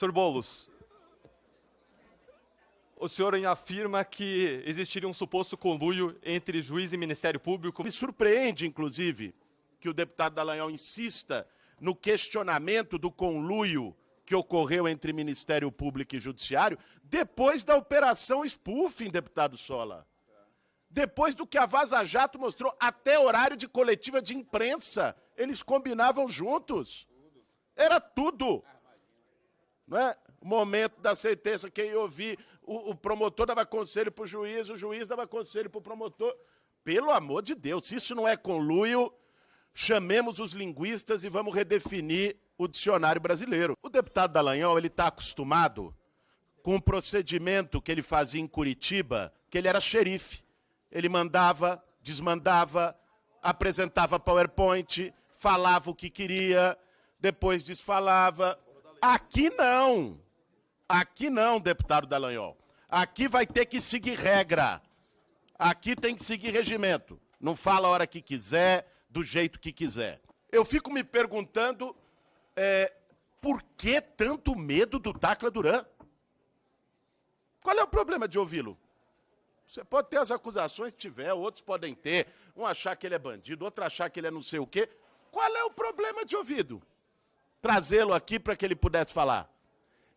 Senhor Boulos, o senhor afirma que existiria um suposto conluio entre juiz e Ministério Público. Me surpreende, inclusive, que o deputado Dallagnol insista no questionamento do conluio que ocorreu entre Ministério Público e Judiciário depois da operação spoofing, deputado Sola. Depois do que a Vaza Jato mostrou, até horário de coletiva de imprensa, eles combinavam juntos. Era tudo. Não é? Momento da sentença, quem ouvir, o, o promotor dava conselho para o juiz, o juiz dava conselho para o promotor. Pelo amor de Deus, se isso não é conluio, chamemos os linguistas e vamos redefinir o dicionário brasileiro. O deputado Dallagnol, ele está acostumado com o procedimento que ele fazia em Curitiba, que ele era xerife. Ele mandava, desmandava, apresentava PowerPoint, falava o que queria, depois desfalava. Aqui não. Aqui não, deputado Dallagnol. Aqui vai ter que seguir regra. Aqui tem que seguir regimento. Não fala a hora que quiser, do jeito que quiser. Eu fico me perguntando é, por que tanto medo do Tacla Duran? Qual é o problema de ouvi-lo? Você pode ter as acusações que tiver, outros podem ter. Um achar que ele é bandido, outro achar que ele é não sei o quê. Qual é o problema de ouvido? Trazê-lo aqui para que ele pudesse falar.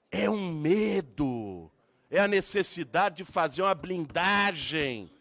É um medo. É a necessidade de fazer uma blindagem